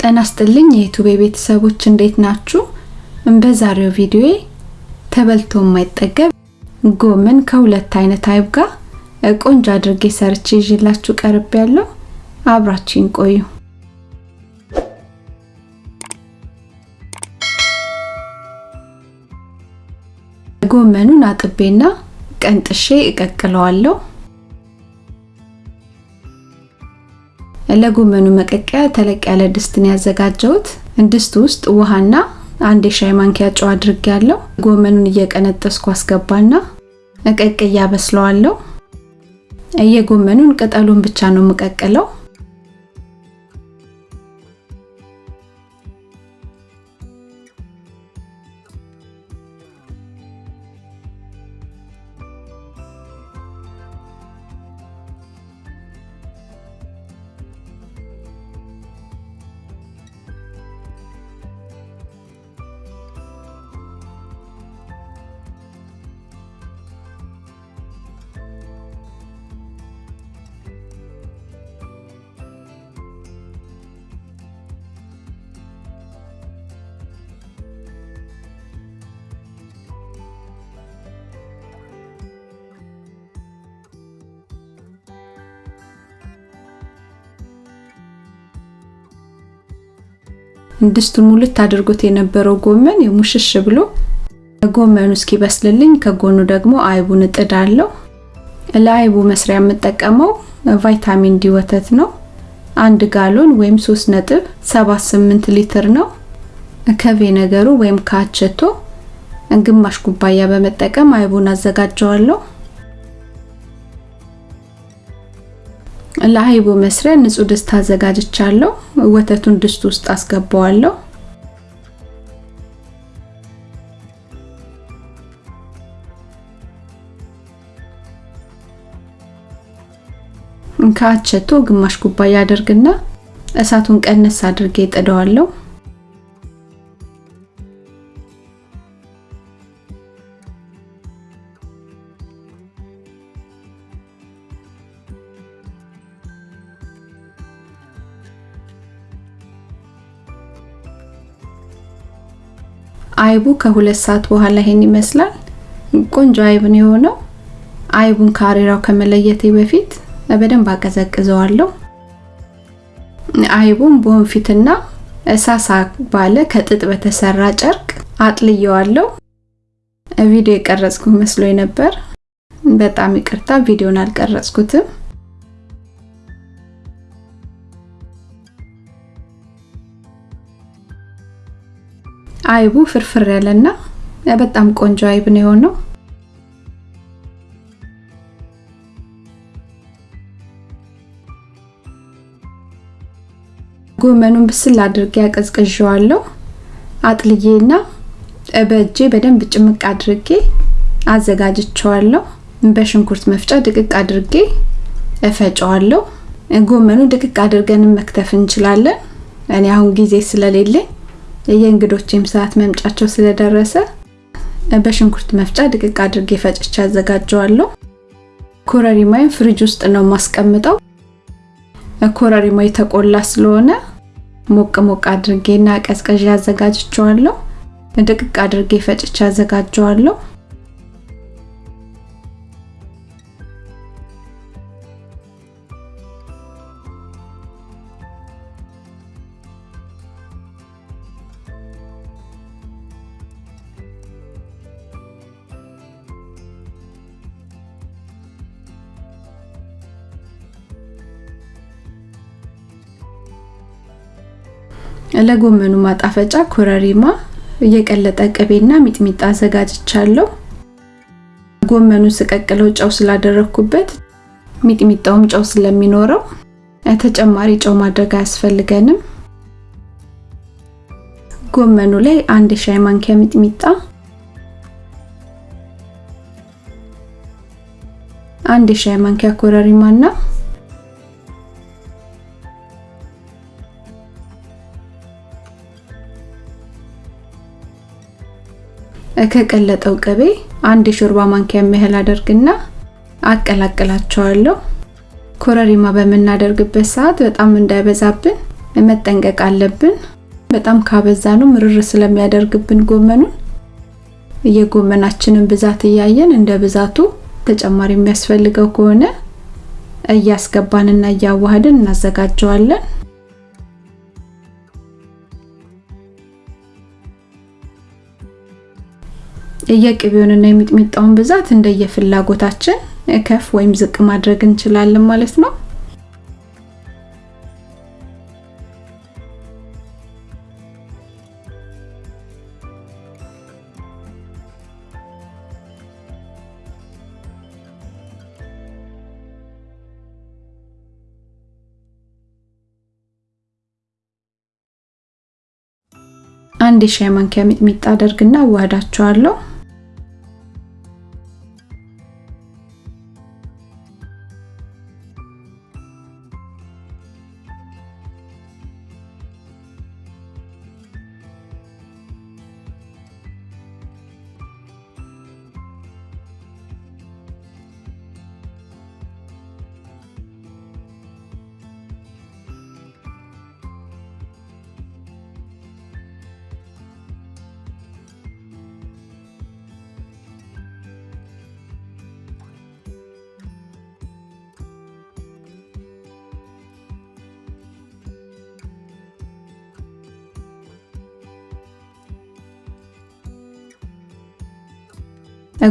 ጤና ይስጥልኝ የዩቱቤ ቤተሰቦች እንዴት ናችሁ? በዛሬው ቪዲዮዬ ተበልቶ የማይጠገብ ጎመን ከሁለት አይነት አይብ ጋር ቆንጆ አድርጌ ሰርቼ ይዤላችሁ ቀርብ ያለው አብራችሁን ቆዩ። ጎመኑን አጥቤና ቀንጥሼ እቀቅለዋለሁ። ለጎመኑ መቀቀያ ተለቅ ያለ ድስትን ያዘጋጀሁት። ድስት ውስጥ ውሃና አንድ የሻይ ማንኪያ ጨው አድርጌያለሁ። ጎመኑን እየቀነጠስኩ አስገባና ቀቅያ በስለዋለሁ። የጎመኑን ቅጠሉን ብቻ ነው የምቀቅለው። ድስቱን ሙልት አድርጎት የነበረው ጎመን የሙሽሽ ብሎ ጎመኑ እስኪበስልልኝ ከጎኑ ደግሞ አይቡን እጥዳለሁ። ለአይቡ መስሪያ የምጠቀመው ቫይታሚን ዲ ወተት ነው። አንድ ጋሎን ወይም 3.78 ሊትር ነው። ከ vinegar ኡ ወይም ከአቸቶ ግማሽ ኩባያ በመጠቀም አይቡን አዘጋጀዋለሁ። ለአይቡ መስሪያ ንጹህ ድስት አዘጋጅቻለሁ። ወተቱን ድስት ውስጥ አስገባዋለሁ። ከአቸቶ ግማሽ ኩባያ አደርግና እሳቱን ቀነስ አድርጌ ጥደዋለሁ። አይቡ ከሁለት ሰዓት በኋላ ይሄን ይመስላል። ቆንጆ አይብ ነው የሆነው። አይቡን ከአሬራው ከመለየቴ በፊት በደንብ አቀዘቅዘዋለሁ። አይቡን በወንፊትና እሳሳ ባለ ከጥጥ በተሰራ ጨርቅ አጥልየዋለሁ። ቪዲዮ የቀረጽኩ መስሎኝ ነበር። በጣም ይቅርታ፣ ቪዲዮን አልቀረጽኩትም። አይቡ ፍርፍር ያለና በጣም ቆንጆ አይብ ነው የሆነው። ጎመኑን ብስል አድርጌ አቀዝቅዤዋለሁ። አጥልዬና በእጄ በደንብ ጭምቅ አድርጌ አዘጋጅቼዋለሁ። በሽንኩርት መፍጫ ድቅቅ አድርጌ እፈጨዋለሁ። ጎመኑ ድቅቅ አድርገን መክተፍ እንችላለን። እኔ አሁን ጊዜ ስለሌለኝ የእንግዶቼም ሰዓት መምጫቸው ስለደረሰ በሽንኩርት መፍጫ ድቅቅ አድርጌ ፈጭቼ አዘጋጀዋለሁ። ኮረሪማዬን ፍሪጅ ውስጥ ነው የማስቀምጠው። ኮረሪማ የተቆላ ስለሆነ ሞቅ ሞቅ አድርጌና ቀዝቀዥ አዘጋጅቸዋለሁ። ድቅቅ አድርጌ ፈጭቼ አዘጋጀዋለሁ። ለጎመኑ ማጣፈጫ ኮረሪማ፣ የቀለጠ ቅቤና ሚጥሚጣ አዘጋጅቻለሁ። ጎመኑን ስቀቅለው ጨው ስላደረኩበት ሚጥሚጣውም ጨው ስለሚኖረው ተጨማሪ ጨው ማድረግ አያስፈልገንም። ጎመኑ ላይ አንድ የሻይ ማንኪያ ሚጥሚጣ፣ አንድ የሻይ ማንኪያ ኮረሪማና ከቀለጠው ቅቤ አንድ የሾርባ ማንኪያ የሚያህል አደርግና አቀላቅላቸዋለሁ። ኮረሪማ በምናደርግበት ሰዓት በጣም እንዳይበዛብን መጠንቀቅ አለብን። በጣም ካበዛ ነው ምርር ስለሚያደርግብን ጎመኑን የጎመናችንን ብዛት እያየን እንደ ብዛቱ ተጨማሪ የሚያስፈልገው ከሆነ እያስገባንና እያዋሃድን እናዘጋጀዋለን። የቅቤውንና የሚጥሚጣውን ብዛት እንደየፍላጎታችን ከፍ ወይም ዝቅ ማድረግ እንችላለን ማለት ነው። አንድ የሻይ ማንኪያ ሚጥሚጣ አደርግና አዋህዳቸዋለሁ።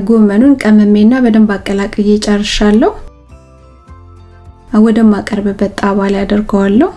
ጎመኑን ቀመሜና በደንብ አቀላቅዬ ጨርሻለሁ። ወደ ማቀርብበት ጣባ ላይ አደርገዋለሁ።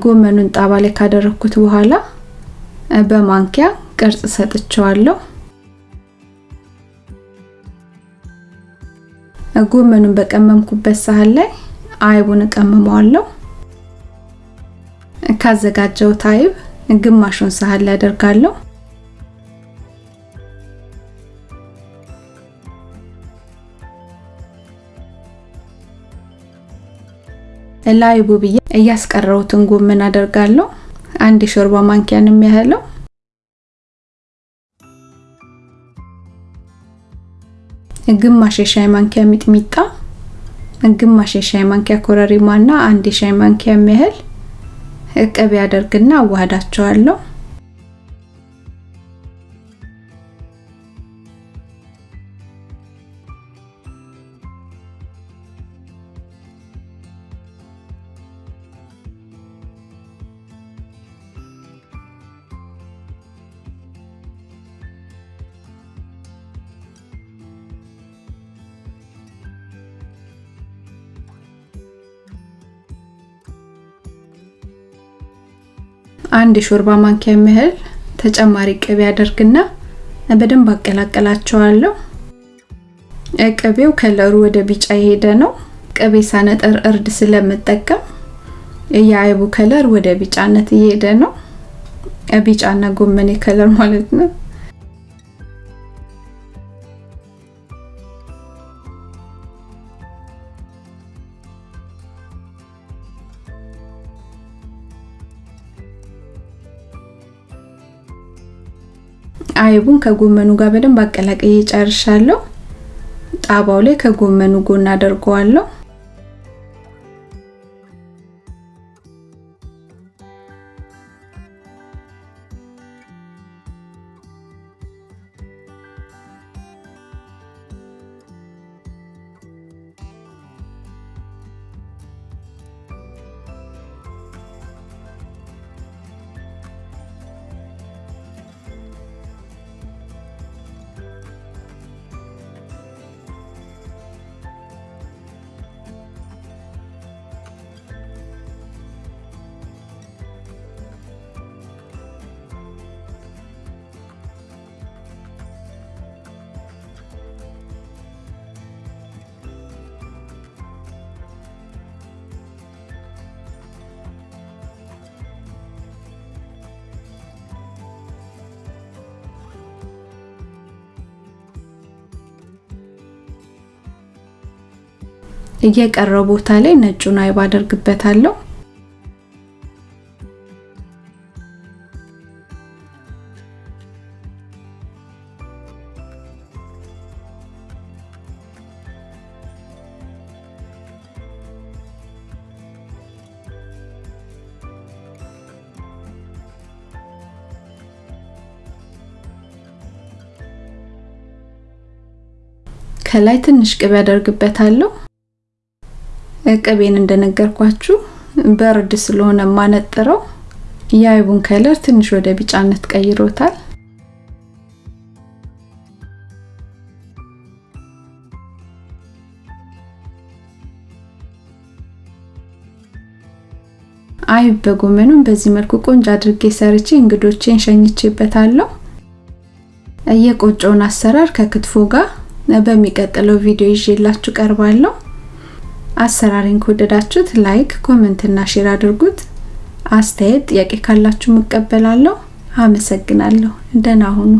ጎመኑን ጣባ ላይ ካደረኩት በኋላ በማንኪያ ቅርጽ ሰጥቼዋለሁ። ጎመኑን በቀመምኩበት ሳህን ላይ አይቡን እቀምመዋለሁ። ካዘጋጀሁት አይብ ግማሹን ሳህን ላይ አደርጋለሁ። ላይቡ ብዬ እያስቀረውትን ጎመን አደርጋለሁ። አንድ የሾርባ ማንኪያን የሚያህለው ግማሽ የሻይ ማንኪያ ሚጥሚጣ፣ ግማሽ የሻይ ማንኪያ ኮረሪማ እና አንድ የሻይ ማንኪያ የሚያህል ቅቤ አደርግና አዋህዳቸዋለሁ። አንድ የሾርባ ማንኪያ የሚያህል ተጨማሪ ቅቤ አደርግና በደንብ አቀላቀላቸዋለሁ። ቅቤው color ኡ ወደ ቢጫ የሄደ ነው። ቅቤ ሳነጠር እርድ ስለምጠቀም የአይቡ color ወደ ቢጫነት እየሄደ ነው። ቢጫና ጎመኔ color ማለት ነው። አይቡን ከጎመኑ ጋር በደንብ አቀላቅዬ ጨርሻለሁ። ጣባው ላይ ከጎመኑ ጎን አደርገዋለሁ። እየቀረው ቦታ ላይ ነጩን አይብ አደርግበታለሁ። ከላይ ትንሽ ቅቤ አደርግበታለሁ። ቅቤን እንደነገርኳችሁ በርድ ስለሆነ የማነጥረው የአይቡን ከለር ትንሽ ወደ ቢጫነት ቀይሮታል። አይብ በጎመኑም በዚህ መልኩ ቆንጆ አድርጌ ሰርቼ እንግዶቼን ሸኝቼበታለሁ። የቆጮውን አሰራር ከክትፎ ጋር በሚቀጥለው ቪዲዮ ይዤላችሁ ቀርባለሁ። አሰራሬን ከወደዳችሁት like፣ comment እና share አድርጉት። አስተያየት፣ ጥያቄ ካላችሁ እቀበላለሁ። አመሰግናለሁ። ደህና ሁኑ።